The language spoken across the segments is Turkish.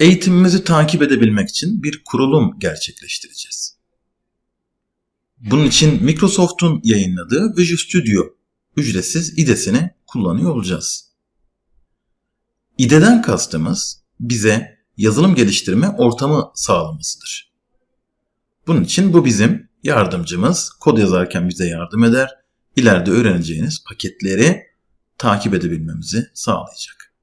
eğitimimizi takip edebilmek için bir kurulum gerçekleştireceğiz. Bunun için Microsoft'un yayınladığı Visual Studio ücretsiz IDE'sini kullanıyor olacağız. IDE'den kastımız bize yazılım geliştirme ortamı sağlamasıdır. Bunun için bu bizim yardımcımız. Kod yazarken bize yardım eder. İleride öğreneceğiniz paketleri takip edebilmemizi sağlayacak.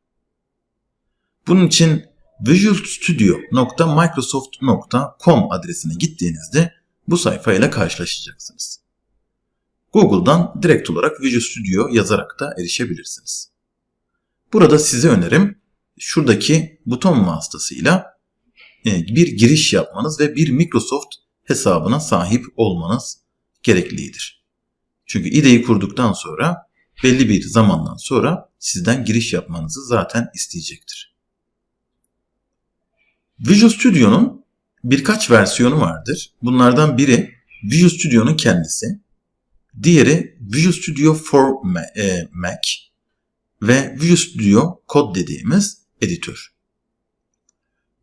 Bunun için visualstudio.microsoft.com adresine gittiğinizde bu sayfayla karşılaşacaksınız. Google'dan direkt olarak Visual Studio yazarak da erişebilirsiniz. Burada size önerim şuradaki buton vasıtasıyla e, bir giriş yapmanız ve bir Microsoft hesabına sahip olmanız gereklidir. Çünkü IDE'yi kurduktan sonra belli bir zamandan sonra sizden giriş yapmanızı zaten isteyecektir. Visual Studio'nun birkaç versiyonu vardır. Bunlardan biri Visual Studio'nun kendisi, diğeri Visual Studio for e, Mac ve Visual Studio Code dediğimiz editör.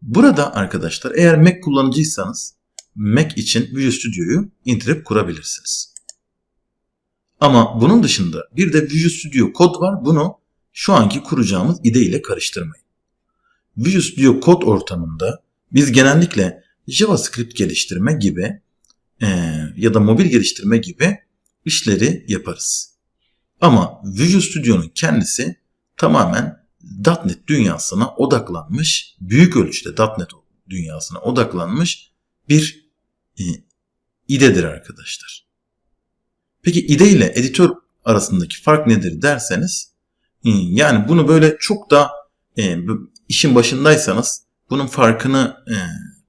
Burada arkadaşlar eğer Mac kullanıcıysanız Mac için Visual Studio'yu indirip kurabilirsiniz. Ama bunun dışında bir de Visual Studio Code var. Bunu şu anki kuracağımız IDE ile karıştırmayın. Visual Studio Code ortamında biz genellikle JavaScript geliştirme gibi e, ya da mobil geliştirme gibi işleri yaparız. Ama Visual Studio'nun kendisi tamamen .NET dünyasına odaklanmış, büyük ölçüde .NET dünyasına odaklanmış bir e, IDE'dir arkadaşlar. Peki IDE ile editör arasındaki fark nedir derseniz e, yani bunu böyle çok da e, işin başındaysanız bunun farkını e,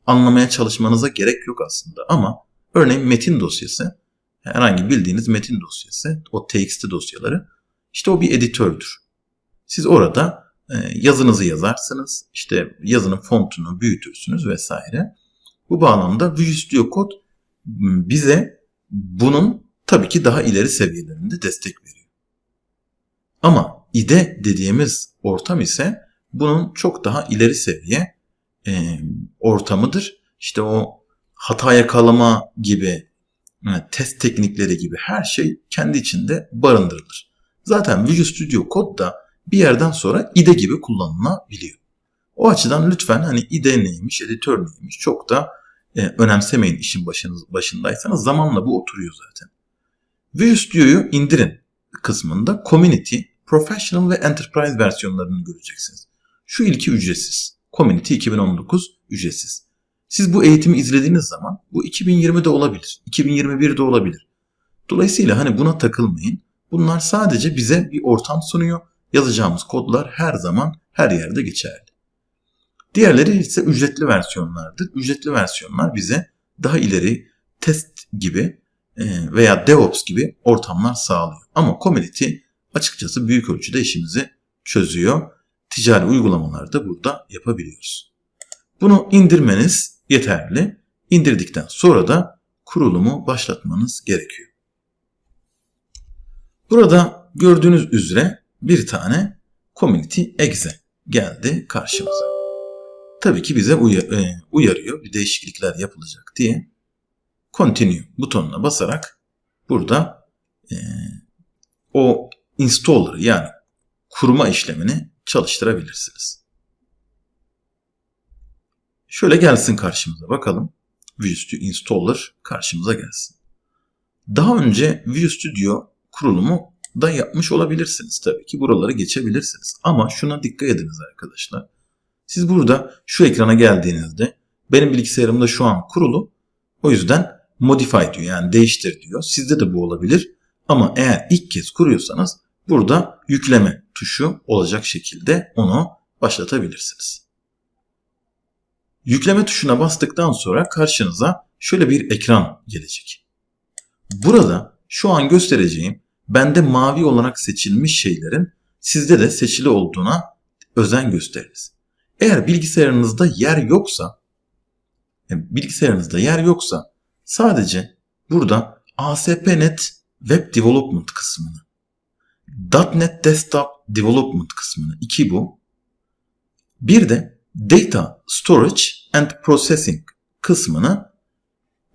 anlamaya çalışmanıza gerek yok aslında. Ama örneğin metin dosyası herhangi bildiğiniz metin dosyası o txt dosyaları işte o bir editördür. Siz orada e, yazınızı yazarsınız. işte yazının fontunu büyütürsünüz vesaire. Bu bağlamda Visual Studio Code bize bunun tabii ki daha ileri seviyelerinde destek veriyor. Ama IDE dediğimiz ortam ise bunun çok daha ileri seviye e, ortamıdır. İşte o hata yakalama gibi yani test teknikleri gibi her şey kendi içinde barındırılır. Zaten Visual Studio Code da bir yerden sonra IDE gibi kullanılabiliyor. O açıdan lütfen hani IDE neymiş, editör neymiş çok da e, önemsemeyin işin başınız, başındaysanız zamanla bu oturuyor zaten. Visual Studio'yu indirin kısmında Community, Professional ve Enterprise versiyonlarını göreceksiniz. Şu ilki ücretsiz. Community 2019 ücretsiz. Siz bu eğitimi izlediğiniz zaman bu 2020'de olabilir, 2021'de olabilir. Dolayısıyla hani buna takılmayın. Bunlar sadece bize bir ortam sunuyor. Yazacağımız kodlar her zaman her yerde geçerli. Diğerleri ise ücretli versiyonlardır. Ücretli versiyonlar bize daha ileri test gibi e, veya DevOps gibi ortamlar sağlıyor. Ama Community açıkçası büyük ölçüde işimizi çözüyor. Ticari uygulamaları da burada yapabiliyoruz. Bunu indirmeniz yeterli. İndirdikten sonra da kurulumu başlatmanız gerekiyor. Burada gördüğünüz üzere bir tane Community Exe geldi karşımıza. Tabii ki bize e, uyarıyor bir değişiklikler yapılacak diye. Continue butonuna basarak burada e, o installer yani kurma işlemini çalıştırabilirsiniz. Şöyle gelsin karşımıza bakalım. Visual Studio Installer karşımıza gelsin. Daha önce Visual Studio kurulumu da yapmış olabilirsiniz tabii ki. Buraları geçebilirsiniz. Ama şuna dikkat ediniz arkadaşlar. Siz burada şu ekrana geldiğinizde benim bilgisayarımda şu an kurulu. O yüzden modify diyor yani değiştir diyor. Sizde de bu olabilir. Ama eğer ilk kez kuruyorsanız burada yükleme tuşu olacak şekilde onu başlatabilirsiniz. Yükleme tuşuna bastıktan sonra karşınıza şöyle bir ekran gelecek. Burada şu an göstereceğim bende mavi olarak seçilmiş şeylerin sizde de seçili olduğuna özen gösteriniz. Eğer bilgisayarınızda yer yoksa bilgisayarınızda yer yoksa sadece burada ASP.NET Web Development kısmını .NET Desktop Development kısmını iki bu. Bir de Data Storage and Processing kısmını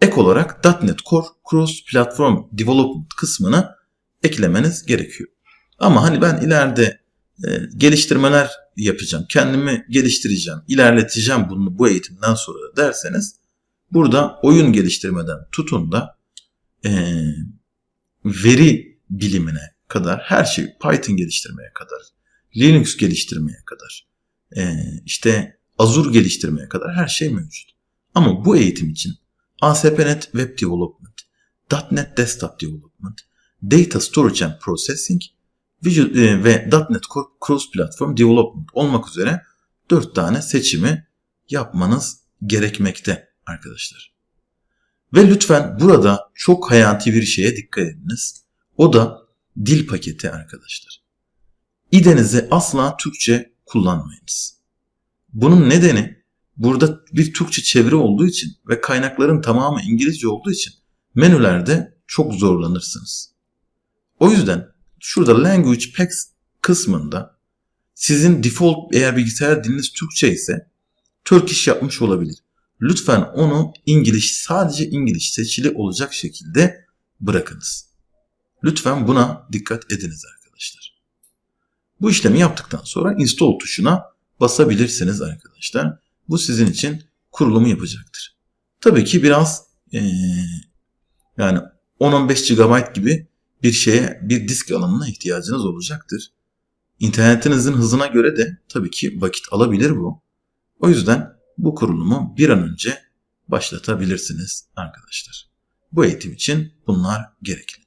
ek olarak .NET Core Cross Platform Development kısmını eklemeniz gerekiyor. Ama hani ben ileride e, geliştirmeler yapacağım, kendimi geliştireceğim, ilerleteceğim bunu bu eğitimden sonra derseniz burada oyun geliştirmeden tutun da e, veri bilimine kadar her şey Python geliştirmeye kadar, Linux geliştirmeye kadar, e, işte Azure geliştirmeye kadar her şey mevcut. Ama bu eğitim için ASP.NET Web Development, .NET Desktop Development, Data Storage and Processing e, ve .NET Cross Platform Development olmak üzere 4 tane seçimi yapmanız gerekmekte arkadaşlar. Ve lütfen burada çok hayati bir şeye dikkat ediniz. O da dil paketi arkadaşlar. İdenizi asla Türkçe kullanmayınız. Bunun nedeni burada bir Türkçe çeviri olduğu için ve kaynakların tamamı İngilizce olduğu için menülerde çok zorlanırsınız. O yüzden şurada Language Packs kısmında sizin default eğer bilgisayar diliniz Türkçe ise Turkish yapmış olabilir. Lütfen onu İngiliz sadece İngiliz seçili olacak şekilde bırakınız. Lütfen buna dikkat ediniz arkadaşlar. Bu işlemi yaptıktan sonra install tuşuna basabilirsiniz arkadaşlar. Bu sizin için kurulumu yapacaktır. Tabii ki biraz ee, yani 10-15 GB gibi bir şeye bir disk alanına ihtiyacınız olacaktır. İnternetinizin hızına göre de tabii ki vakit alabilir bu. O yüzden bu kurulumu bir an önce başlatabilirsiniz arkadaşlar. Bu eğitim için bunlar gerekli.